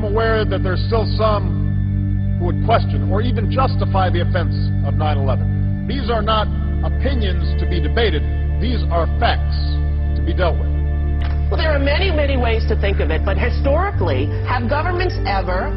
aware that there's still some who would question or even justify the offense of 9-11. These are not opinions to be debated. These are facts to be dealt with. Well, there are many, many ways to think of it, but historically, have governments ever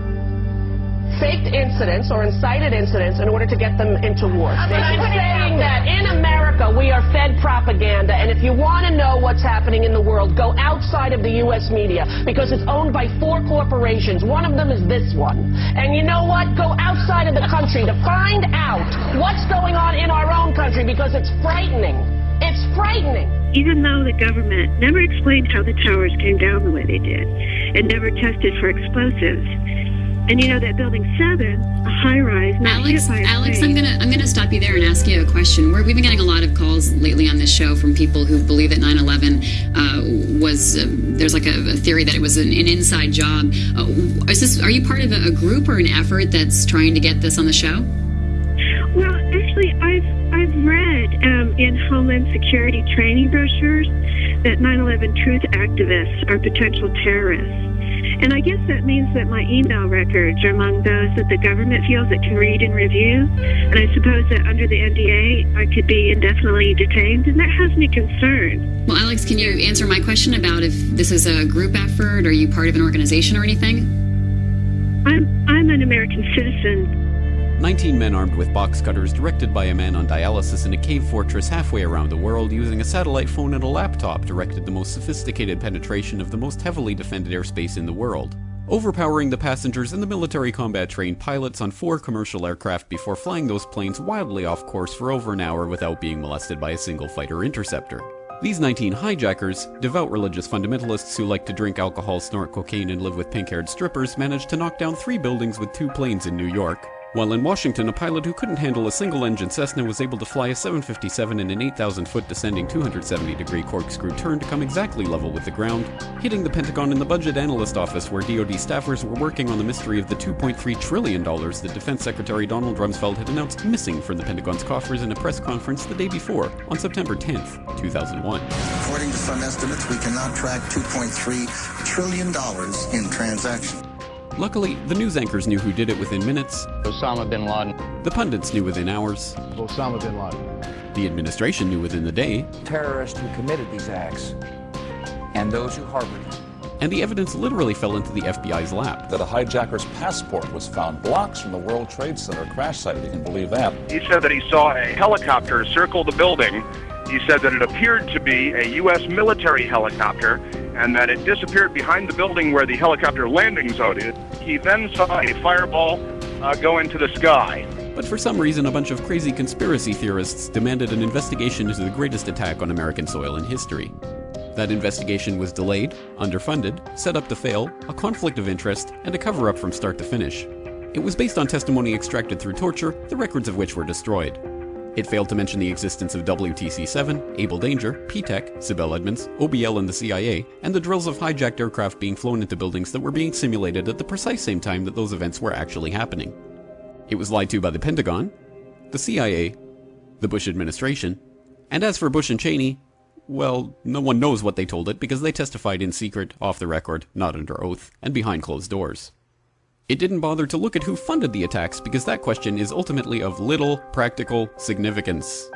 faked incidents or incited incidents in order to get them into war. I'm saying that in America we are fed propaganda, and if you want to know what's happening in the world, go outside of the U.S. media because it's owned by four corporations. One of them is this one. And you know what? Go outside of the country to find out what's going on in our own country because it's frightening. It's frightening. Even though the government never explained how the towers came down the way they did and never tested for explosives, and you know that building seven, a high rise. not Alex, Alex, I'm gonna I'm gonna stop you there and ask you a question. We're, we've been getting a lot of calls lately on this show from people who believe that 9/11 uh, was uh, there's like a, a, theory that it was an, an inside job. Uh, is this are you part of a, a, group or an effort that's trying to get this on the show? Well, actually, I've I've read um, in Homeland Security training brochures that 9/11 truth activists are potential terrorists. And I guess that means that my email records are among those that the government feels it can read and review. And I suppose that under the NDA, I could be indefinitely detained, and that has me concerned. Well, Alex, can you answer my question about if this is a group effort? Are you part of an organization or anything? I'm, I'm an American citizen 19 men armed with box cutters directed by a man on dialysis in a cave fortress halfway around the world using a satellite phone and a laptop directed the most sophisticated penetration of the most heavily defended airspace in the world. Overpowering the passengers and the military combat trained pilots on four commercial aircraft before flying those planes wildly off course for over an hour without being molested by a single fighter interceptor. These 19 hijackers, devout religious fundamentalists who like to drink alcohol, snort cocaine, and live with pink haired strippers, managed to knock down three buildings with two planes in New York, while in Washington, a pilot who couldn't handle a single-engine Cessna was able to fly a 757 in an 8,000-foot descending 270-degree corkscrew turn to come exactly level with the ground, hitting the Pentagon in the Budget Analyst Office where DoD staffers were working on the mystery of the $2.3 trillion that Defense Secretary Donald Rumsfeld had announced missing from the Pentagon's coffers in a press conference the day before, on September 10, 2001. According to some estimates, we cannot track $2.3 trillion in transactions. Luckily, the news anchors knew who did it within minutes. Osama bin Laden. The pundits knew within hours. Osama bin Laden. The administration knew within the day. Terrorists who committed these acts and those who harbored them. And the evidence literally fell into the FBI's lap. That a hijacker's passport was found blocks from the World Trade Center crash site. You can believe that. He said that he saw a helicopter circle the building. He said that it appeared to be a U.S. military helicopter and that it disappeared behind the building where the helicopter landing zone is. He then saw a fireball uh, go into the sky. But for some reason, a bunch of crazy conspiracy theorists demanded an investigation into the greatest attack on American soil in history. That investigation was delayed, underfunded, set up to fail, a conflict of interest, and a cover up from start to finish. It was based on testimony extracted through torture, the records of which were destroyed. It failed to mention the existence of WTC 7, Able Danger, P-TECH, Sibel Edmonds, OBL and the CIA, and the drills of hijacked aircraft being flown into buildings that were being simulated at the precise same time that those events were actually happening. It was lied to by the Pentagon, the CIA, the Bush administration, and as for Bush and Cheney, well, no one knows what they told it because they testified in secret, off the record, not under oath, and behind closed doors. It didn't bother to look at who funded the attacks because that question is ultimately of little practical significance.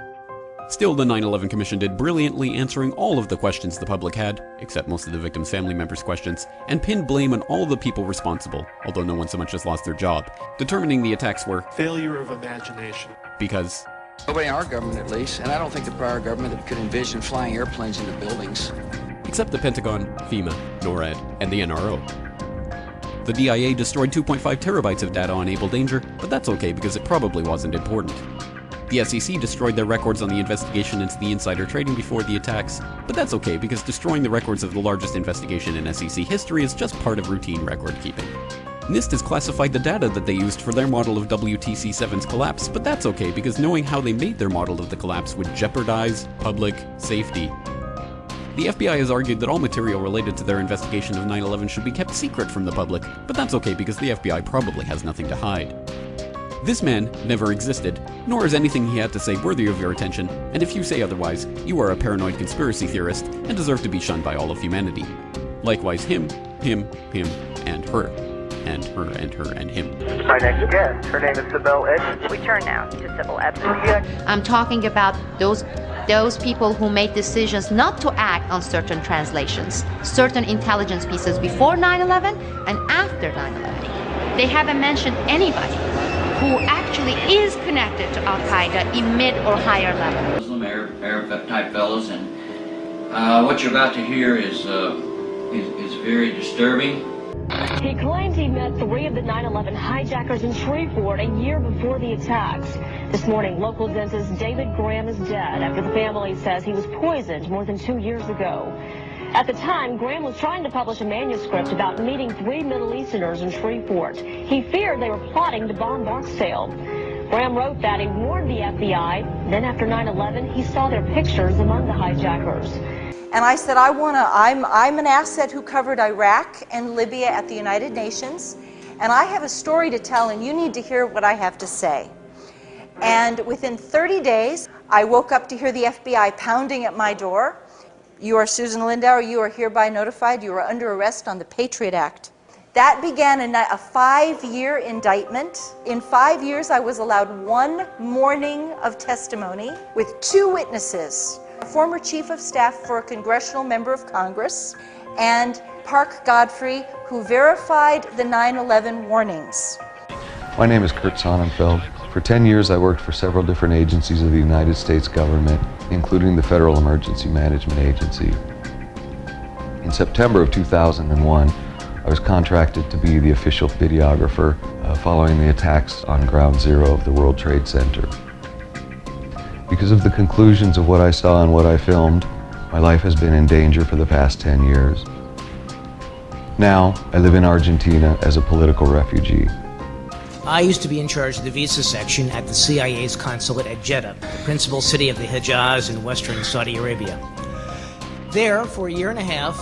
Still, the 9 11 Commission did brilliantly answering all of the questions the public had, except most of the victims' family members' questions, and pinned blame on all the people responsible, although no one so much as lost their job, determining the attacks were failure of imagination. Because Nobody in our government, at least, and I don't think the prior government could envision flying airplanes into buildings. Except the Pentagon, FEMA, NORAD, and the NRO. The DIA destroyed 2.5 terabytes of data on Able Danger, but that's okay because it probably wasn't important. The SEC destroyed their records on the investigation into the insider trading before the attacks, but that's okay because destroying the records of the largest investigation in SEC history is just part of routine record keeping. NIST has classified the data that they used for their model of WTC-7's collapse, but that's okay because knowing how they made their model of the collapse would jeopardize public safety. The FBI has argued that all material related to their investigation of 9-11 should be kept secret from the public, but that's okay because the FBI probably has nothing to hide. This man never existed, nor is anything he had to say worthy of your attention, and if you say otherwise, you are a paranoid conspiracy theorist and deserve to be shunned by all of humanity. Likewise him, him, him, and her. And her and her and him. My next guest, her name is Sibel Edmonds. We turn now to Sibel Edmonds. I'm talking about those those people who made decisions not to act on certain translations, certain intelligence pieces before 9/11 and after 9/11. They haven't mentioned anybody who actually is connected to Al Qaeda in mid or higher level. Muslim Arab, Arab type fellows, and uh, what you're about to hear is, uh, is is very disturbing. He claims he met three of the 9-11 hijackers in Shreveport a year before the attacks. This morning, local dentist David Graham is dead after the family says he was poisoned more than two years ago. At the time, Graham was trying to publish a manuscript about meeting three Middle Easterners in Shreveport. He feared they were plotting to bomb Barksdale. Graham wrote that he warned the FBI. Then after 9-11, he saw their pictures among the hijackers. And I said, I want to, I'm, I'm an asset who covered Iraq and Libya at the United Nations, and I have a story to tell, and you need to hear what I have to say. And within 30 days, I woke up to hear the FBI pounding at my door. You are Susan Lindauer, you are hereby notified, you are under arrest on the Patriot Act. That began a, a five year indictment. In five years, I was allowed one morning of testimony with two witnesses former chief of staff for a congressional member of Congress, and Parke Godfrey, who verified the 9 11 warnings. My name is Kurt Sonnenfeld. For 10 years, I worked for several different agencies of the United States government, including the Federal Emergency Management Agency. In September of 2001, I was contracted to be the official videographer uh, following the attacks on Ground Zero of the World Trade Center. Because of the conclusions of what I saw and what I filmed, my life has been in danger for the past 10 years. Now, I live in Argentina as a political refugee. I used to be in charge of the visa section at the CIA's consulate at Jeddah, the principal city of the Hejaz in western Saudi Arabia. There, for a year and a half,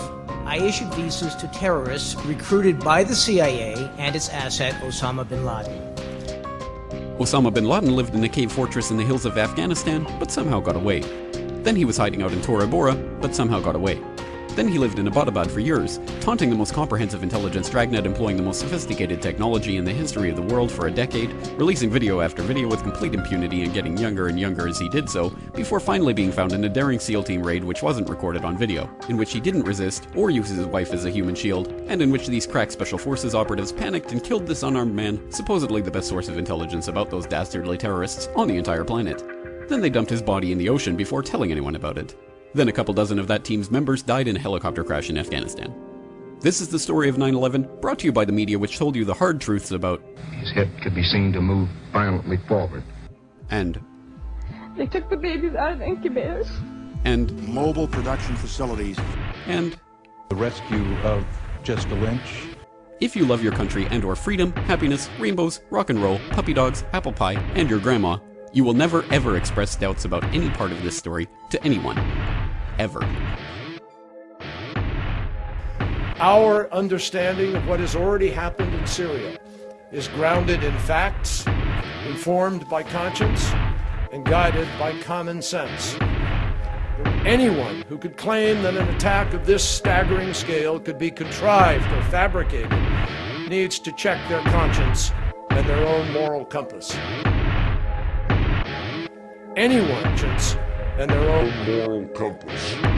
I issued visas to terrorists recruited by the CIA and its asset Osama bin Laden. Osama bin Laden lived in a cave fortress in the hills of Afghanistan, but somehow got away. Then he was hiding out in Tora Bora, but somehow got away. Then he lived in Abbottabad for years, taunting the most comprehensive intelligence dragnet employing the most sophisticated technology in the history of the world for a decade, releasing video after video with complete impunity and getting younger and younger as he did so, before finally being found in a daring SEAL team raid which wasn't recorded on video, in which he didn't resist or use his wife as a human shield, and in which these crack special forces operatives panicked and killed this unarmed man, supposedly the best source of intelligence about those dastardly terrorists on the entire planet. Then they dumped his body in the ocean before telling anyone about it. Then a couple dozen of that team's members died in a helicopter crash in Afghanistan. This is the story of 9 11, brought to you by the media which told you the hard truths about. His head could be seen to move violently forward. And. They took the babies out of incubators. And. Mobile production facilities. And. The rescue of Jessica Lynch. If you love your country and or freedom, happiness, rainbows, rock and roll, puppy dogs, apple pie, and your grandma, you will never ever express doubts about any part of this story to anyone. Ever. Our understanding of what has already happened in Syria is grounded in facts, informed by conscience, and guided by common sense. Anyone who could claim that an attack of this staggering scale could be contrived or fabricated needs to check their conscience and their own moral compass. Anyone and their own moral compass.